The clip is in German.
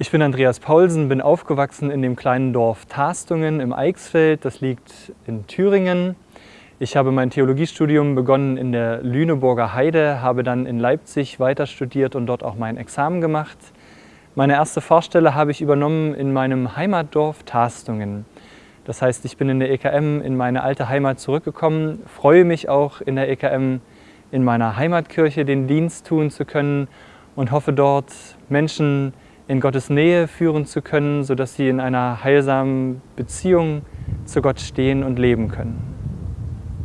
Ich bin Andreas Paulsen, bin aufgewachsen in dem kleinen Dorf Tastungen im Eichsfeld. Das liegt in Thüringen. Ich habe mein Theologiestudium begonnen in der Lüneburger Heide, habe dann in Leipzig weiter studiert und dort auch mein Examen gemacht. Meine erste Fahrstelle habe ich übernommen in meinem Heimatdorf Tastungen. Das heißt, ich bin in der EKM in meine alte Heimat zurückgekommen, freue mich auch in der EKM in meiner Heimatkirche den Dienst tun zu können und hoffe dort Menschen in Gottes Nähe führen zu können, sodass sie in einer heilsamen Beziehung zu Gott stehen und leben können.